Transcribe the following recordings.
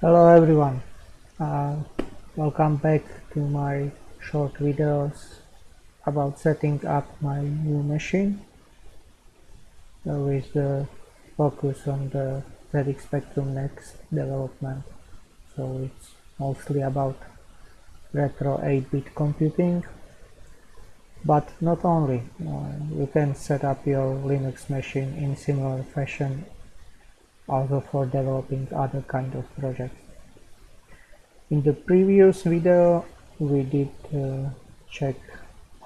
Hello everyone, uh, welcome back to my short videos about setting up my new machine uh, with the focus on the ZX Spectrum Next development. So it's mostly about retro 8-bit computing but not only. Uh, you can set up your Linux machine in similar fashion also for developing other kind of projects. In the previous video we did uh, check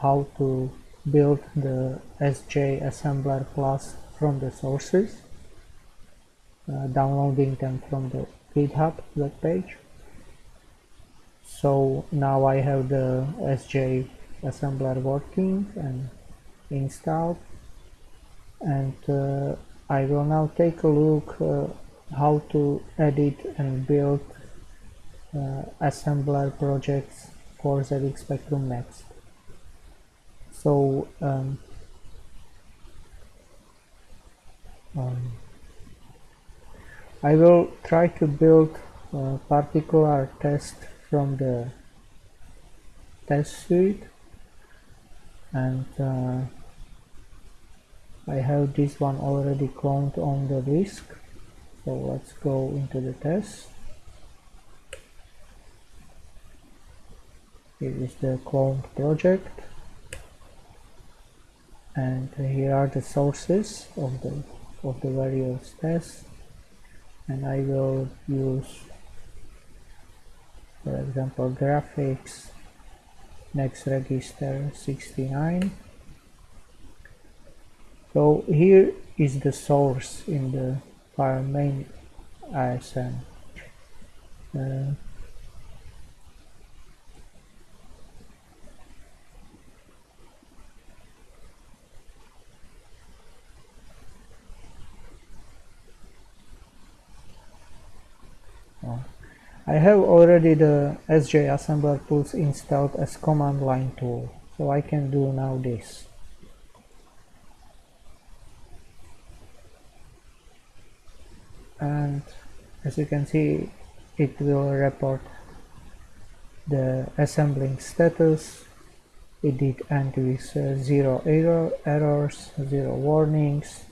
how to build the SJ assembler plus from the sources, uh, downloading them from the GitHub webpage. So now I have the SJ assembler working and installed and uh, I will now take a look uh, how to edit and build uh, assembler projects for ZX Spectrum Next. So um, um, I will try to build a particular test from the test suite and uh, I have this one already cloned on the disk so let's go into the test. Here is the cloned project. And here are the sources of the of the various tests. And I will use for example graphics next register 69 so here is the source in the file main ASM uh, I have already the SJ assembler tools installed as command line tool so I can do now this and as you can see it will report the assembling status. It did end with uh, zero error errors zero warnings.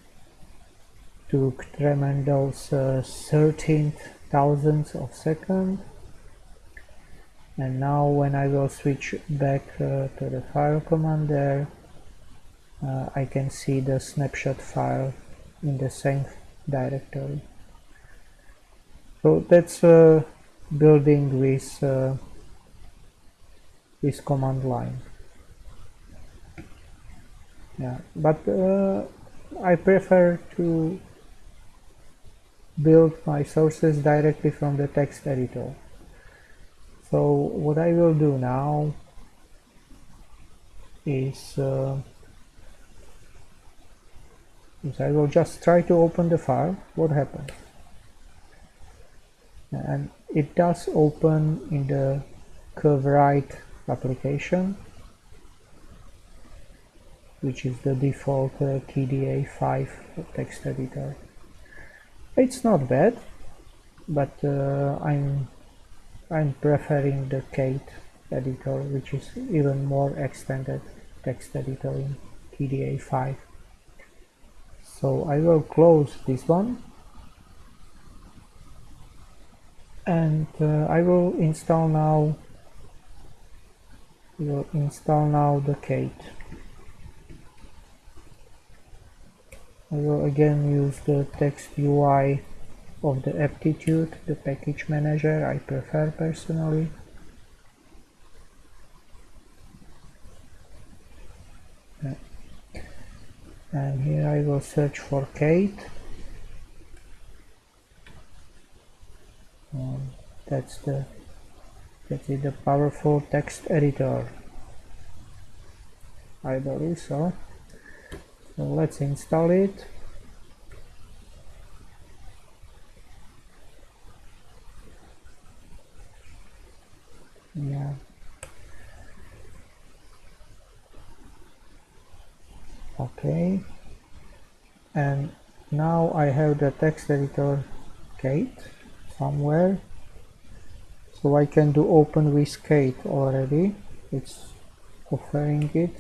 Took tremendous uh, 13 thousandths of second. And now when I will switch back uh, to the file commander uh, I can see the snapshot file in the same directory so that's uh, building with uh, this command line yeah but uh, I prefer to build my sources directly from the text editor. So what I will do now is, uh, is I will just try to open the file. What happens? And it does open in the KWrite application which is the default uh, KDE5 text editor. It's not bad, but uh, I'm I'm preferring the Kate editor, which is even more extended text editor in KDE5. So I will close this one and uh, I will install now will install now the Kate. I will again use the text UI of the aptitude, the package manager I prefer personally. And here I will search for Kate. Um, that's the that is the powerful text editor. I believe so. So let's install it. Yeah. Okay. And now I have the text editor Kate somewhere. So I can do open with Kate already. It's offering it.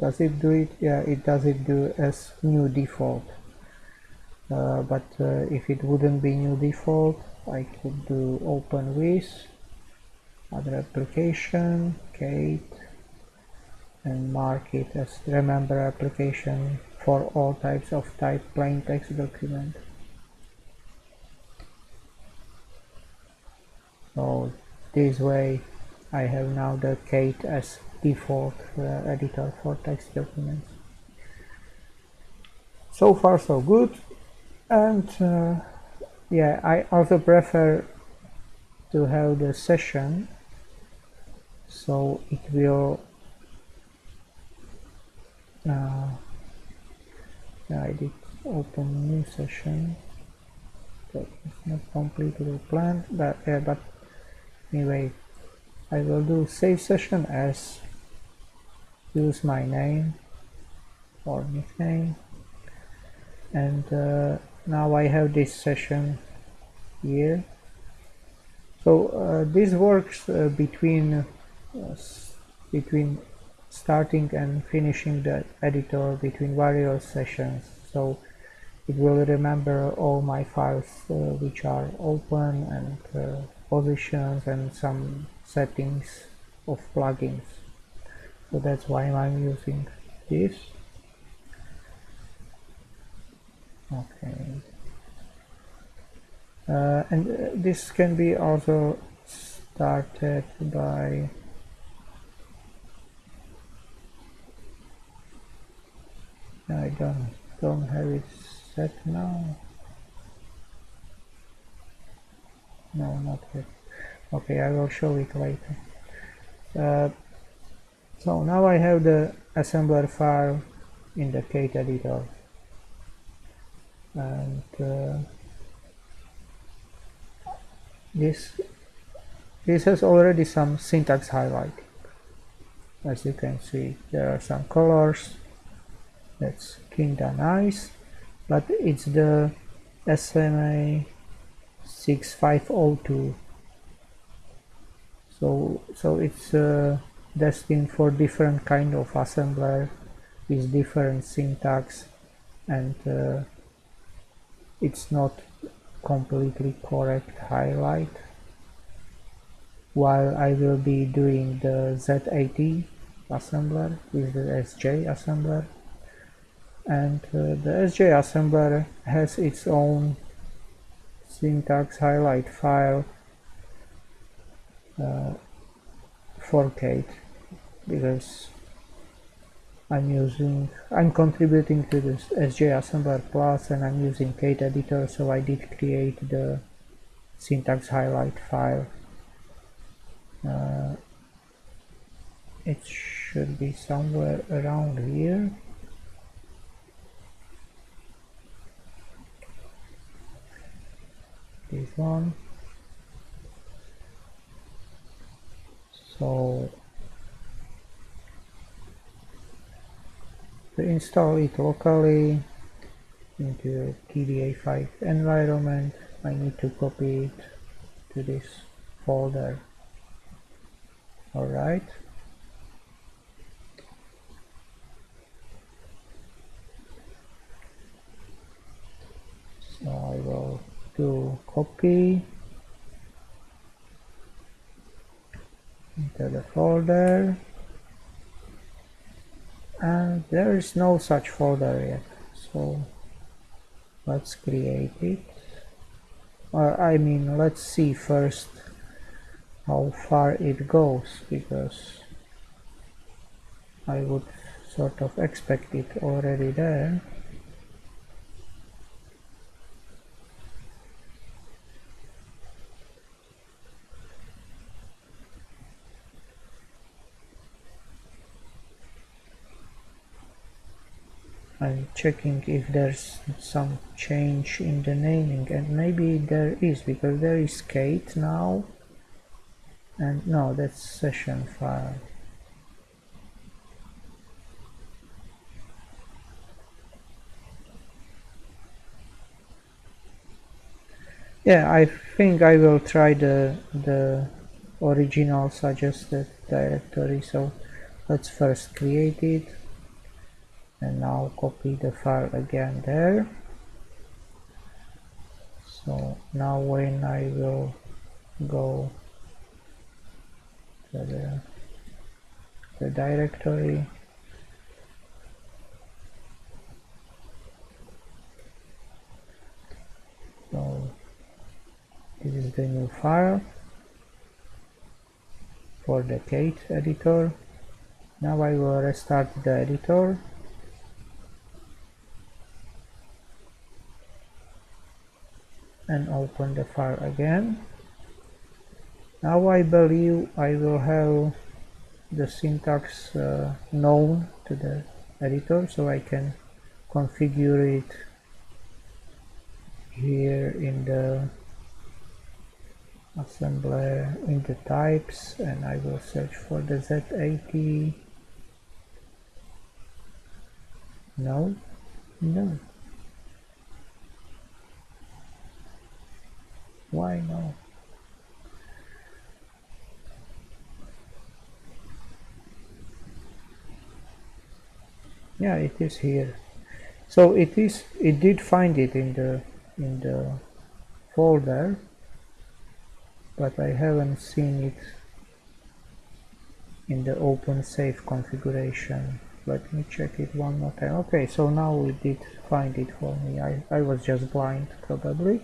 Does it do it? Yeah it does it do as new default. Uh, but uh, if it wouldn't be new default I could do open with other application Kate and mark it as remember application for all types of type plain text document so this way I have now the Kate as default uh, editor for text documents. So far so good. And uh, yeah I also prefer to have the session. So it will uh, I did open new session. Is not completely planned but yeah but anyway I will do save session as use my name or nickname. And uh, now I have this session here. So uh, this works uh, between uh, between starting and finishing the editor between various sessions. So it will remember all my files uh, which are open and uh, positions and some settings of plugins. So that's why I'm using this. Okay. Uh, and uh, this can be also started by I don't don't have it set now no not yet. Okay I will show it later. Uh, so now I have the assembler file in the Kate editor. And uh, this this has already some syntax highlighting as you can see there are some colors. That's kinda nice but it's the SMA 6502 so so it's uh, destined for different kind of assembler with different syntax and uh, it's not completely correct highlight. While I will be doing the Z80 assembler with the SJ assembler. And uh, the SJ assembler has its own syntax highlight file uh, Kate because I'm using I'm contributing to this SJ assembler plus and I'm using Kate editor so I did create the syntax highlight file. Uh, it should be somewhere around here this one. So to install it locally into KDE5 environment I need to copy it to this folder. Alright so I do copy. Into the folder. And there is no such folder yet so let's create it. Or I mean let's see first how far it goes because I would sort of expect it already there I'm checking if there's some change in the naming and maybe there is because there is Kate now. And no that's session file yeah I think I will try the the original suggested directory. So let's first create it and now copy the file again there. So now when I will go to the, the directory so this is the new file for the Kate editor. Now I will restart the editor and open the file again. Now I believe I will have the syntax uh, known to the editor so I can configure it here in the assembler in the types and I will search for the Z80 no no why no yeah it is here. So it is it did find it in the in the folder but I haven't seen it in the open safe configuration. Let me check it one more time. Okay so now it did find it for me. I, I was just blind probably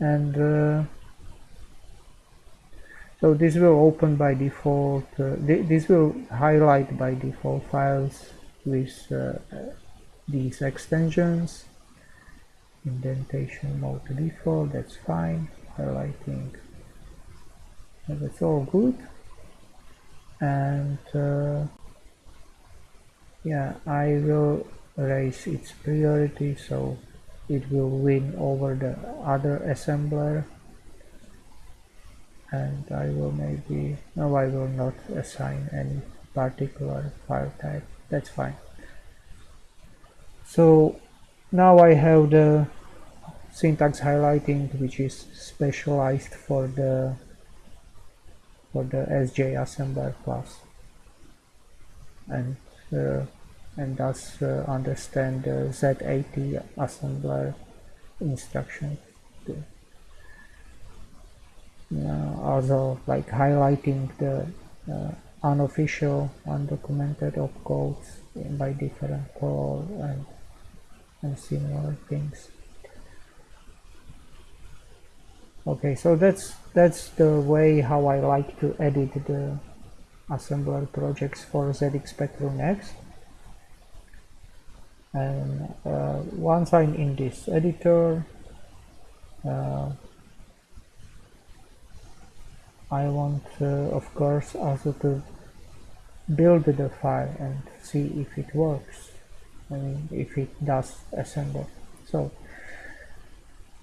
and uh, so this will open by default uh, th this will highlight by default files with uh, these extensions. Indentation mode default that's fine. Highlighting that's all good. And uh, yeah I will raise its priority so it will win over the other assembler. And I will maybe no I will not assign any particular file type. That's fine. So now I have the syntax highlighting which is specialized for the for the SJ assembler plus. And uh, and thus uh, understand the Z80 assembler instruction too. Also like highlighting the uh, unofficial undocumented opcodes by different color and, and similar things okay so that's that's the way how I like to edit the assembler projects for ZX Spectrum Next and uh, once I'm in this editor uh, I want uh, of course also to build the file and see if it works I mean if it does assemble. So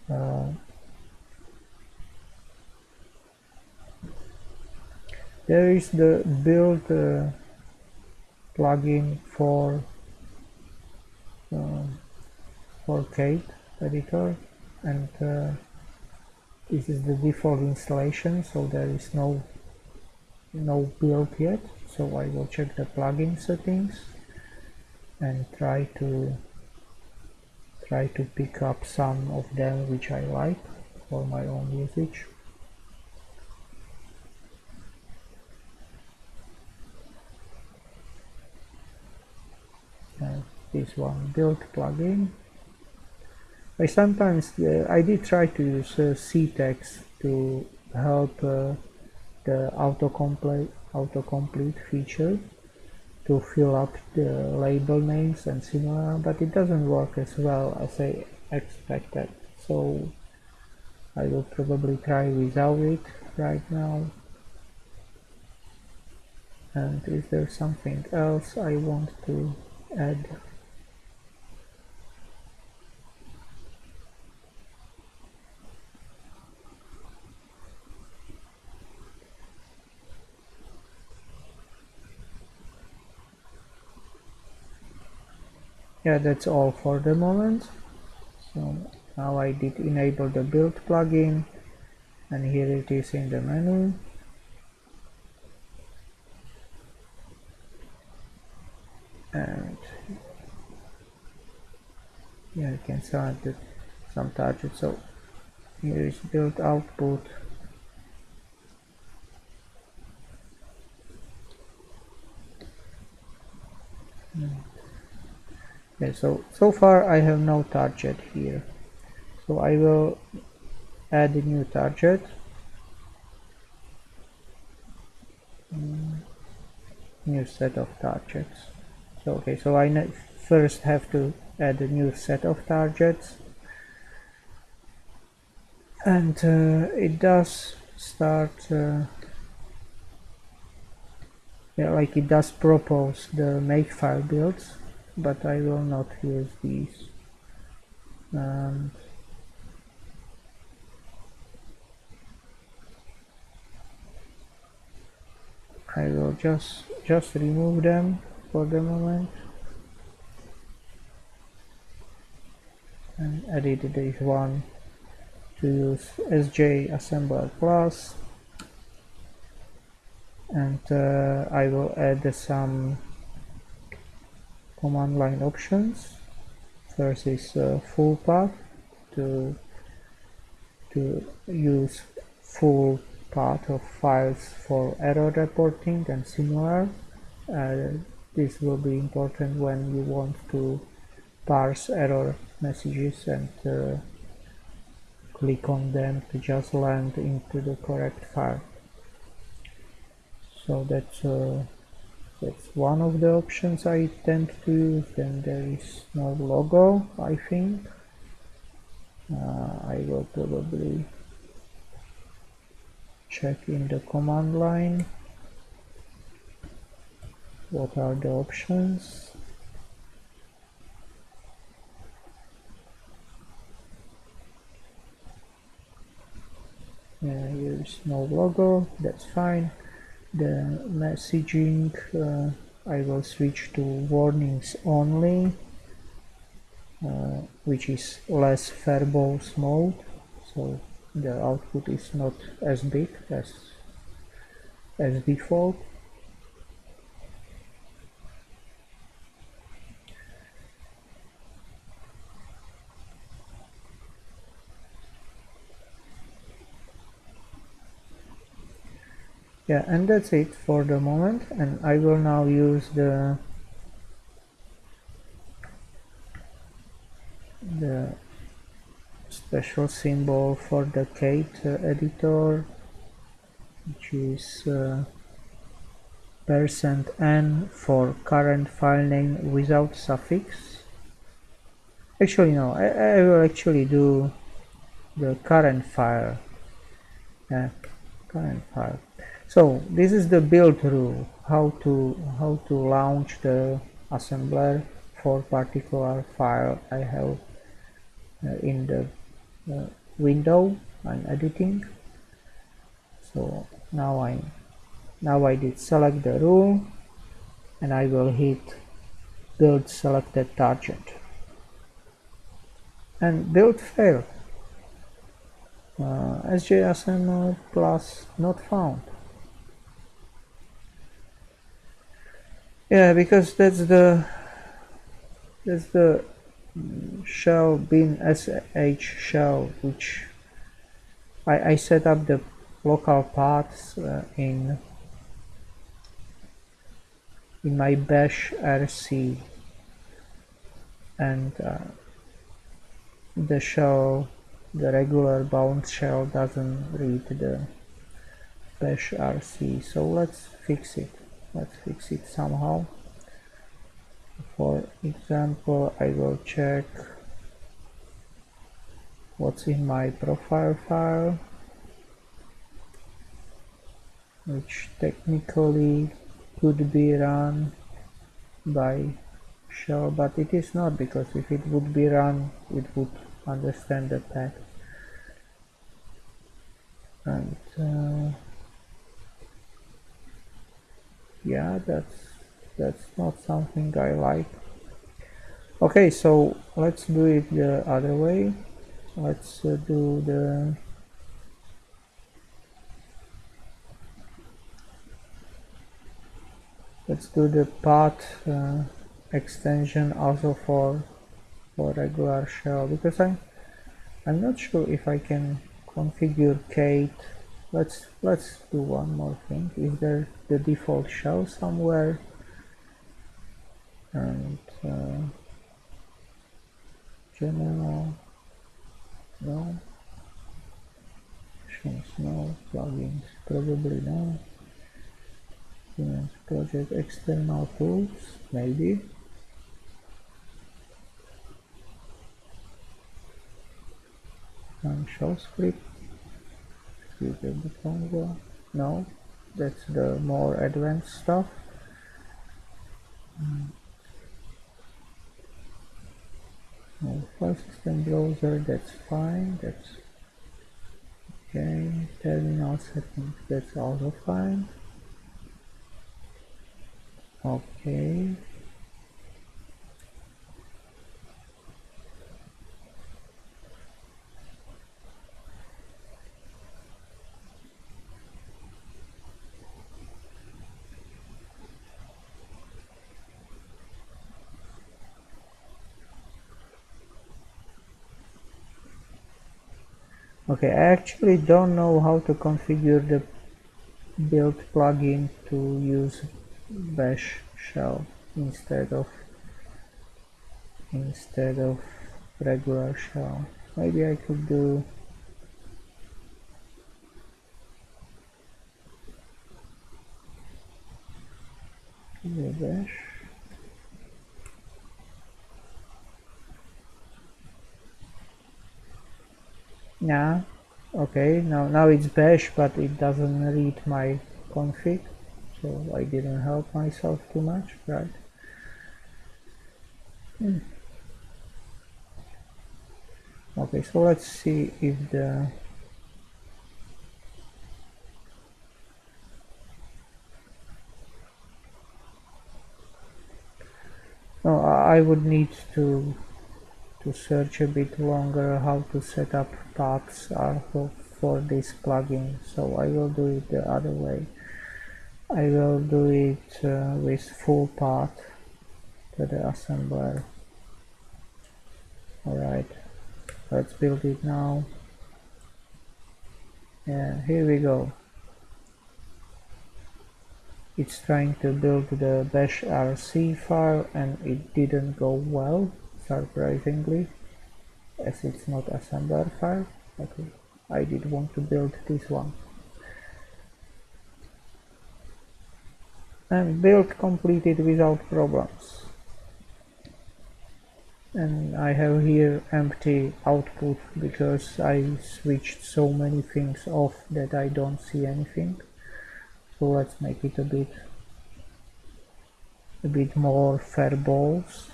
uh, there is the build uh, plugin for for Kate editor and uh, this is the default installation so there is no no build yet. So I will check the plugin settings and try to try to pick up some of them which I like for my own usage and this one build plugin. I sometimes uh, I did try to use uh, ctags to help uh, the autocomplete autocomplete feature to fill up the label names and similar but it doesn't work as well as I expected. So I will probably try without it right now. And is there something else I want to add yeah that's all for the moment. So now I did enable the build plugin and here it is in the menu. And yeah you can select some targets. so here is build output. So so far I have no target here. So I will add a new target. Mm, new set of targets. So okay so I first have to add a new set of targets. And uh, it does start uh, yeah, like it does propose the makefile builds but I will not use these and I will just just remove them for the moment. And edit this one to use SJ assembler plus. And uh, I will add some command line options. First is uh, full path to to use full path of files for error reporting and similar. Uh, this will be important when you want to parse error messages and uh, click on them to just land into the correct file. So that's uh, that's one of the options I tend to use then there is no logo I think. Uh, I will probably check in the command line. What are the options? Yeah, here is no logo that's fine the messaging uh, I will switch to warnings only uh, which is less verbose mode. So the output is not as big as as default yeah and that's it for the moment. And I will now use the the special symbol for the Kate uh, editor which is uh, percent %n for current file name without suffix. Actually no I, I will actually do the current file. Uh, current file so this is the build rule how to how to launch the assembler for particular file I have uh, in the uh, window I'm editing. So now I now I did select the rule and I will hit build selected target. And build failed. Uh, SJSM plus not found yeah because that's the that's the shell bin sh shell which I, I set up the local paths uh, in in my bash rc and uh, the shell the regular Bourne shell doesn't read the bash rc so let's fix it let's fix it somehow. For example I will check what's in my profile file which technically could be run by shell but it is not because if it would be run it would understand the text. And uh, yeah that's that's not something I like. Okay so let's do it the other way. Let's uh, do the let's do the path uh, extension also for for regular shell because I'm I'm not sure if I can configure Kate let's let's do one more thing. Is there the default shell somewhere? And uh, general no. Options no. Plugins probably no. Project external tools maybe. And show script execute the Congo no that's the more advanced stuff. Mm. no, file system browser that's fine that's okay. Terminal settings that's also fine. Okay okay I actually don't know how to configure the build plugin to use bash shell instead of instead of regular shell. Maybe I could do bash yeah okay now now it's bash but it doesn't read my config so I didn't help myself too much right hmm. okay so let's see if the no I would need to to search a bit longer how to set up paths for, for this plugin. So I will do it the other way. I will do it uh, with full path to the assembler. Alright let's build it now. Yeah here we go. It's trying to build the bash rc file and it didn't go well surprisingly as it's not assembler file I did want to build this one. And build completed without problems. And I have here empty output because I switched so many things off that I don't see anything. So let's make it a bit a bit more fair balls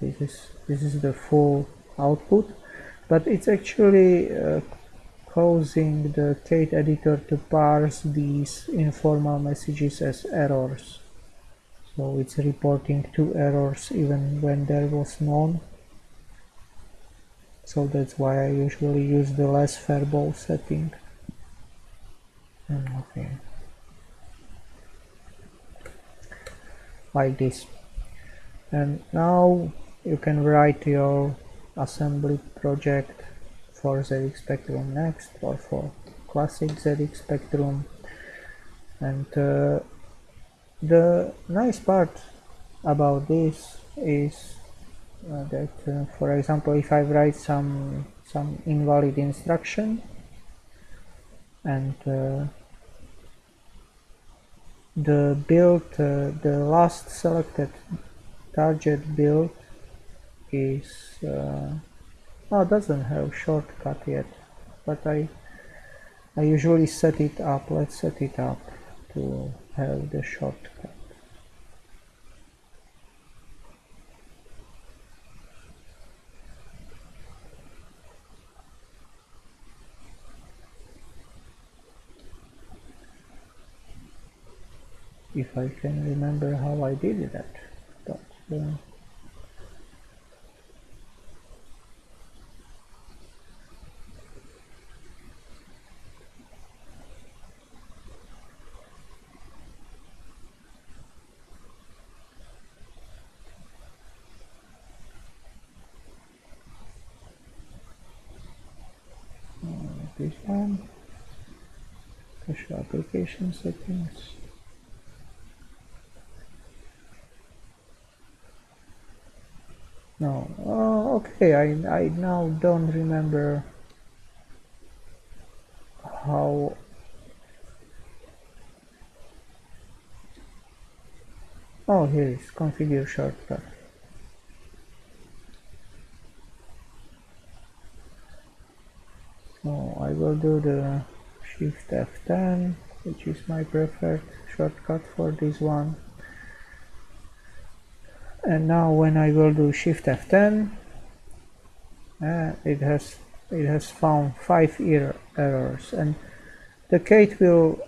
this is this is the full output but it's actually uh, causing the Kate editor to parse these informal messages as errors. So it's reporting two errors even when there was none. So that's why I usually use the less verbal setting. Okay like this and now you can write your assembly project for ZX Spectrum Next or for classic ZX Spectrum. And uh, the nice part about this is uh, that uh, for example if I write some some invalid instruction and uh, the build uh, the last selected target build is uh, oh doesn't have shortcut yet but I I usually set it up. Let's set it up to have the shortcut. If I can remember how I did that yeah. this one push application settings no. Oh okay. I, I now don't remember how oh here is. Configure shortcut so I will do the shift F10 which is my preferred shortcut for this one and now when I will do shift F10 uh, it has it has found five er errors. And the Kate will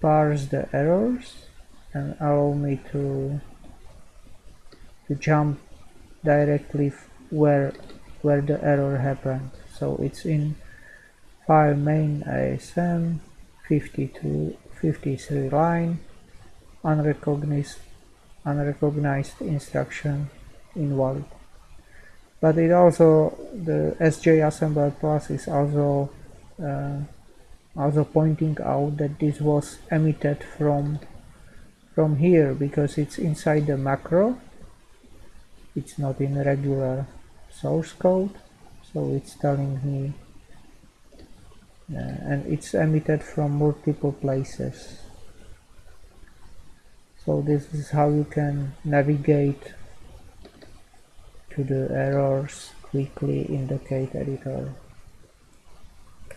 parse the errors and allow me to to jump directly where where the error happened. So it's in file main ASM 52 53 line unrecognized unrecognized instruction invalid but it also the SJ assembler plus is also uh, also pointing out that this was emitted from from here because it's inside the macro. It's not in regular source code so it's telling me uh, and it's emitted from multiple places so this is how you can navigate to the errors quickly in the Kate editor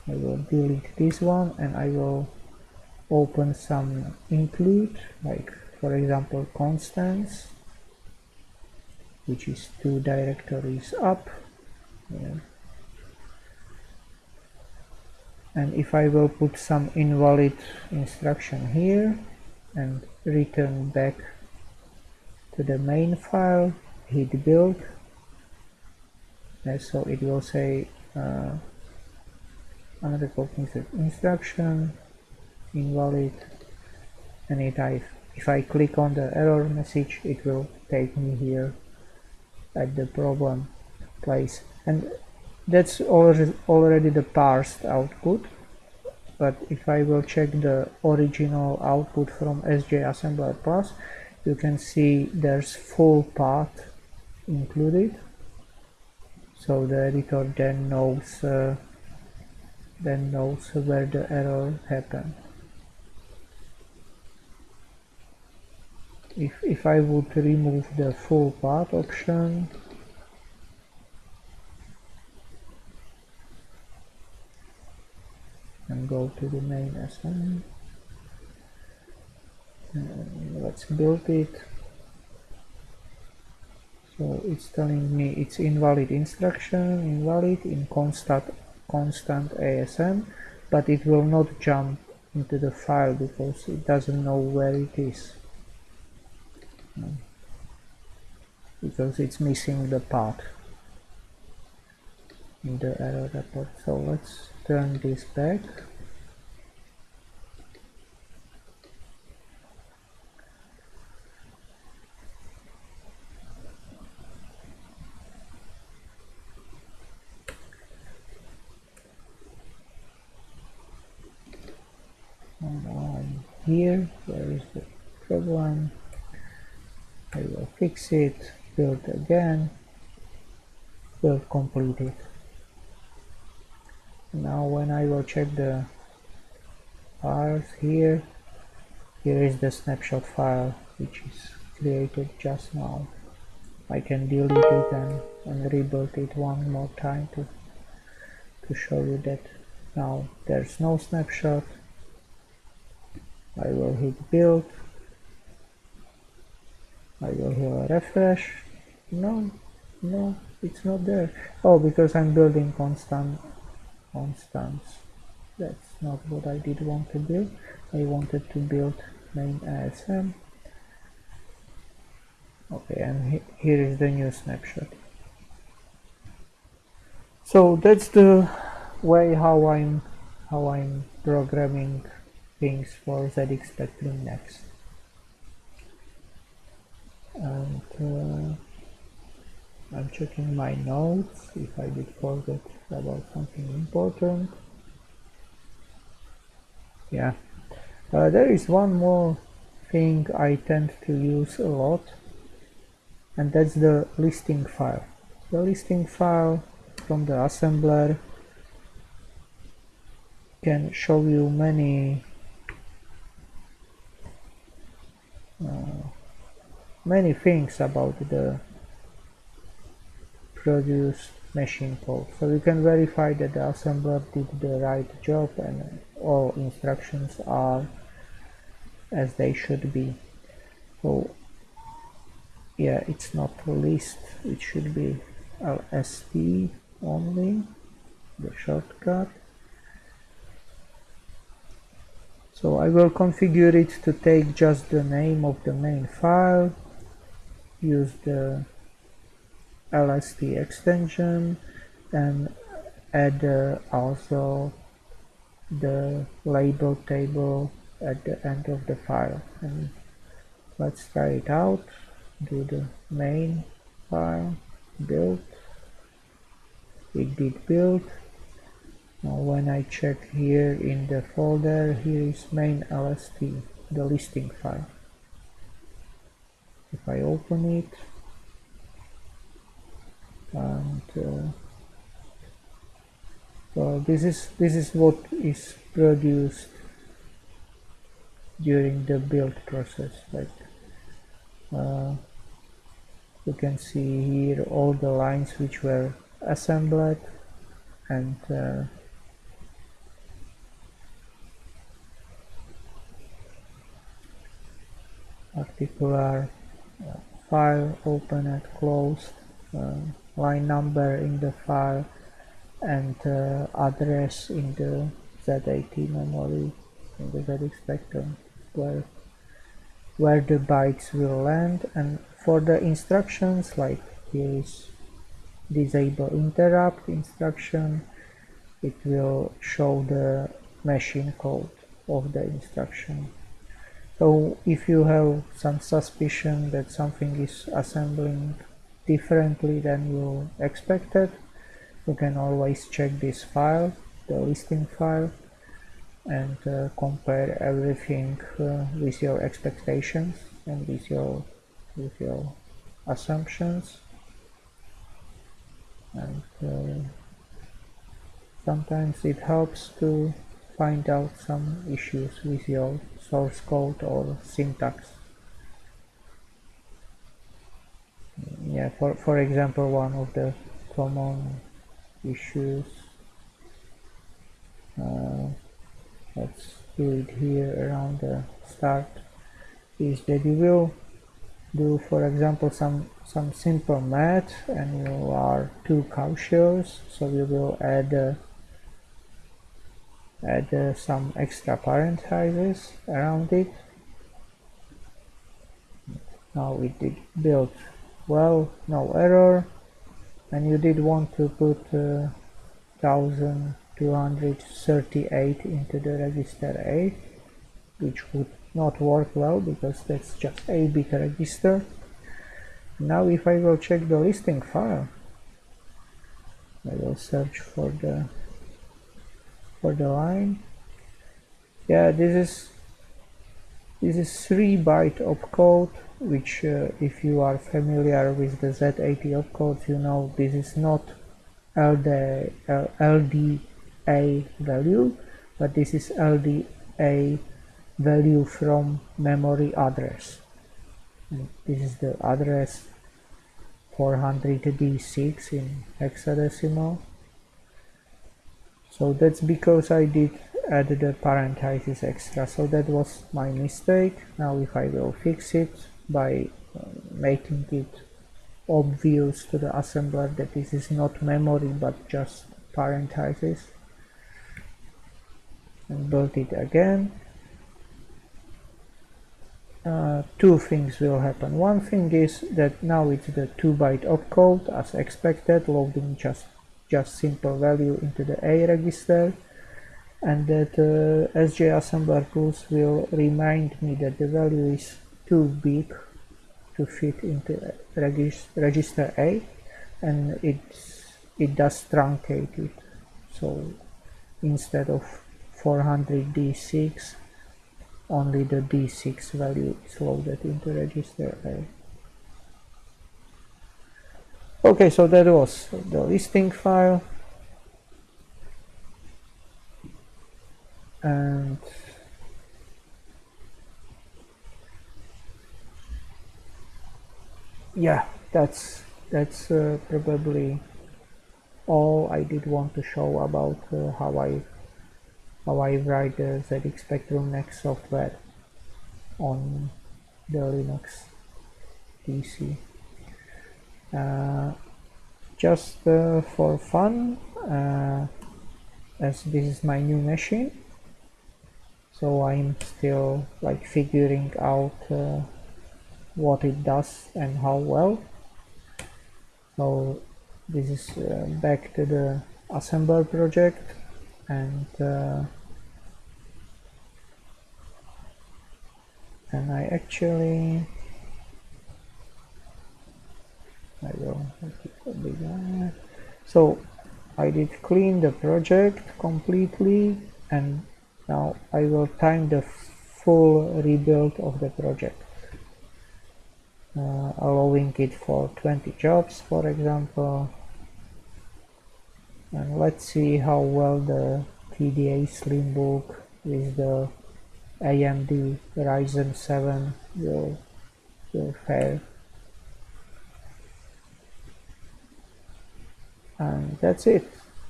I will delete this one and I will open some include like for example constants which is two directories up yeah. and if I will put some invalid instruction here and return back to the main file hit build and so it will say uh, unrecognized instruction invalid. And it I, if I click on the error message it will take me here at the problem place. And that's already, already the parsed output but if I will check the original output from SJ Assembler Plus you can see there's full path included. So the editor then knows uh, then knows where the error happened. If, if I would remove the full path option and to the main assignment. Let's build it. So it's telling me it's invalid instruction invalid in constant constant ASM but it will not jump into the file because it doesn't know where it is. Because it's missing the path in the error report. So let's turn this back here where is the problem. I will fix it build again build completed now when I will check the files here here is the snapshot file which is created just now. I can delete it and, and rebuild it one more time to to show you that now there's no snapshot I will hit build. I will hit refresh. No no it's not there. Oh because I'm building constant constants. That's not what I did want to build. I wanted to build main ASM okay and he here is the new snapshot. So that's the way how I'm how I'm programming things for ZX Spectrum next. And uh, I'm checking my notes. If I did forget about something important. Yeah. Uh, there is one more thing I tend to use a lot and that's the listing file. The listing file from the assembler can show you many uh, Uh, many things about the produce machine code. So you can verify that the assembler did the right job and all instructions are as they should be. So yeah it's not list it should be lst only the shortcut so I will configure it to take just the name of the main file use the LST extension and add uh, also the label table at the end of the file. And let's try it out. Do the main file build. It did build now when I check here in the folder here is main LST the listing file. If I open it and uh, well this is this is what is produced during the build process like uh, you can see here all the lines which were assembled and uh, particular uh, file open and closed uh, line number in the file and uh, address in the Z80 memory in the ZX Spectrum where where the bytes will land. And for the instructions like here is disable interrupt instruction it will show the machine code of the instruction so if you have some suspicion that something is assembling differently than you expected you can always check this file the listing file and uh, compare everything uh, with your expectations and with your with your assumptions. And uh, sometimes it helps to find out some issues with your source code or syntax. Yeah for for example one of the common issues uh, let's do it here around the start is that you will do for example some some simple math and you are too cautious so you will add add uh, some extra parentheses around it. Now it did build well no error. And you did want to put uh, 1238 into the register A which would not work well because that's just a bit register. Now if I will check the listing file I will search for the for the line. Yeah this is this is 3 byte opcode which uh, if you are familiar with the Z80 opcode you know this is not LD, uh, LDA value but this is LDA value from memory address. This is the address 400D6 in hexadecimal so that's because I did add the parentheses extra. So that was my mistake. Now if I will fix it by uh, making it obvious to the assembler that this is not memory but just parentheses. And build it again. Uh, two things will happen. One thing is that now it's the 2 byte opcode as expected. Loading just just simple value into the A register and that uh, SJ assembler tools will remind me that the value is too big to fit into regis register A and it's it does truncate it so instead of 400D6 only the D6 value is loaded into register A. Okay, so that was the listing file. And yeah, that's that's uh, probably all I did want to show about uh, how I how I write the ZX Spectrum Next software on the Linux PC. Uh, just uh, for fun, uh, as this is my new machine, so I'm still like figuring out uh, what it does and how well. So this is uh, back to the assembler project and uh, and I actually I so I did clean the project completely and now I will time the full rebuild of the project. Uh, allowing it for 20 jobs for example. And let's see how well the KDE Slimbook with the AMD Ryzen 7 will, will fare and that's it.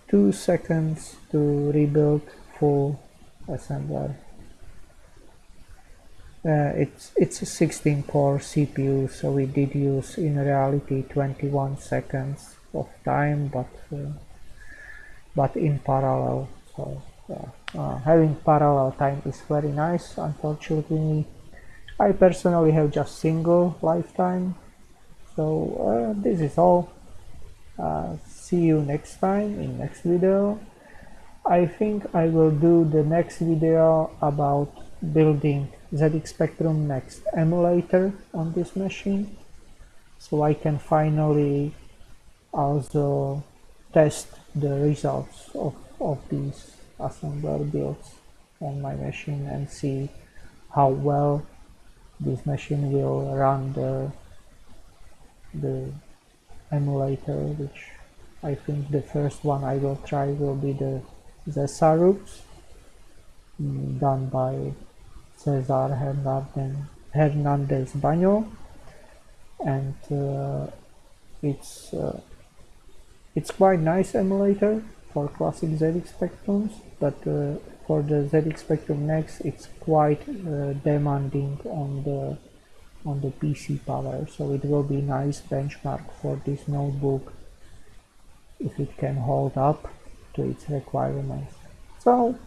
Two seconds to rebuild full assembler. Uh, it's it's a 16 core CPU so we did use in reality 21 seconds of time but uh, but in parallel. So uh, having parallel time is very nice unfortunately. I personally have just single lifetime. So uh, this is all. Uh, see you next time in next video. I think I will do the next video about building ZX Spectrum Next emulator on this machine so I can finally also test the results of, of these assembler builds on my machine and see how well this machine will run the the emulator which I think the first one I will try will be the Zesarux mm, done by Cesar Hernandez Baño and uh, it's uh, it's quite nice emulator for classic ZX Spectrums, but uh, for the ZX Spectrum Next, it's quite uh, demanding on the on the PC power. So it will be nice benchmark for this notebook if it can hold up to its requirements. So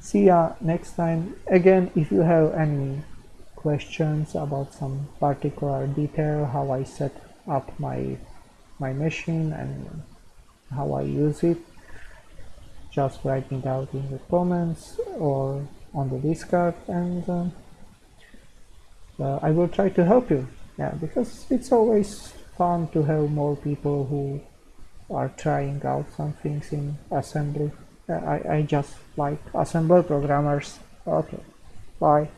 see ya next time. Again, if you have any questions about some particular detail, how I set up my my machine and how I use it just write it out in the comments or on the discord and uh, uh, I will try to help you yeah because it's always fun to have more people who are trying out some things in assembly. Uh, I, I just like assembler programmers. Okay bye